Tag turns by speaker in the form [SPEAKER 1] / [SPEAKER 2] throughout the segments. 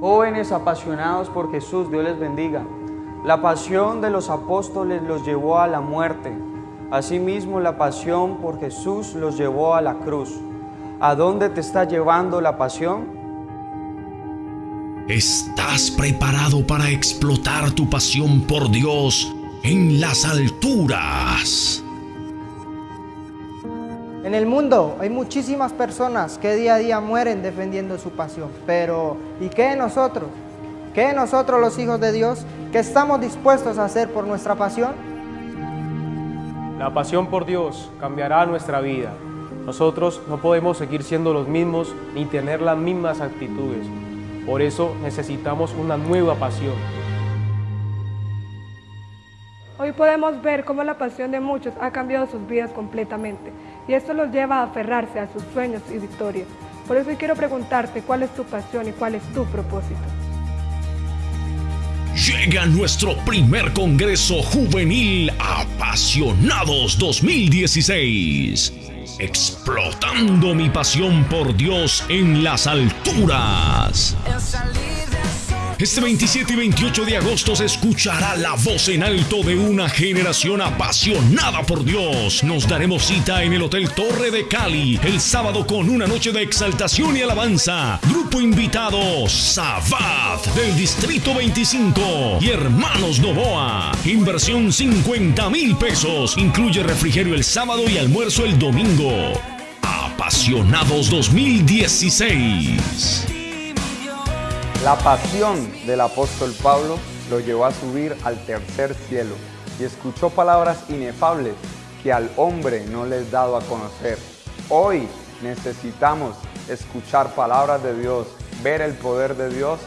[SPEAKER 1] Jóvenes apasionados por Jesús, Dios les bendiga. La pasión de los apóstoles los llevó a la muerte. Asimismo, la pasión por Jesús los llevó a la cruz. ¿A dónde te está llevando la pasión?
[SPEAKER 2] ¿Estás preparado para explotar tu pasión por Dios en las alturas?
[SPEAKER 3] En el mundo hay muchísimas personas que día a día mueren defendiendo su pasión. Pero, ¿y qué de nosotros? ¿Qué de nosotros los hijos de Dios? ¿Qué estamos dispuestos a hacer por nuestra pasión?
[SPEAKER 4] La pasión por Dios cambiará nuestra vida. Nosotros no podemos seguir siendo los mismos ni tener las mismas actitudes. Por eso necesitamos una nueva pasión.
[SPEAKER 5] Hoy podemos ver cómo la pasión de muchos ha cambiado sus vidas completamente y esto los lleva a aferrarse a sus sueños y victorias. Por eso quiero preguntarte cuál es tu pasión y cuál es tu propósito.
[SPEAKER 2] Llega nuestro primer Congreso Juvenil Apasionados 2016. Explotando mi pasión por Dios en las alturas. Este 27 y 28 de agosto se escuchará la voz en alto de una generación apasionada por Dios. Nos daremos cita en el Hotel Torre de Cali el sábado con una noche de exaltación y alabanza. Grupo invitado Sabat del Distrito 25 y Hermanos Novoa. Inversión 50 mil pesos. Incluye refrigerio el sábado y almuerzo el domingo. Apasionados 2016.
[SPEAKER 1] La pasión del apóstol Pablo lo llevó a subir al tercer cielo y escuchó palabras inefables que al hombre no les dado a conocer. Hoy necesitamos escuchar palabras de Dios, ver el poder de Dios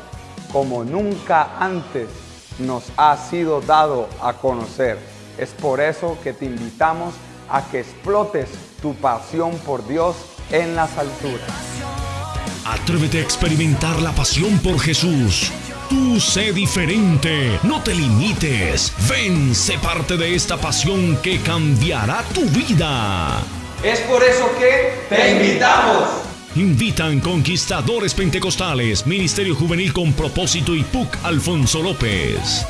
[SPEAKER 1] como nunca antes nos ha sido dado a conocer. Es por eso que te invitamos a que explotes tu pasión por Dios en las alturas.
[SPEAKER 2] Atrévete a experimentar la pasión por Jesús. Tú sé diferente, no te limites. Ven, sé parte de esta pasión que cambiará tu vida.
[SPEAKER 1] Es por eso que te invitamos.
[SPEAKER 2] Invitan Conquistadores Pentecostales, Ministerio Juvenil con Propósito y PUC Alfonso López.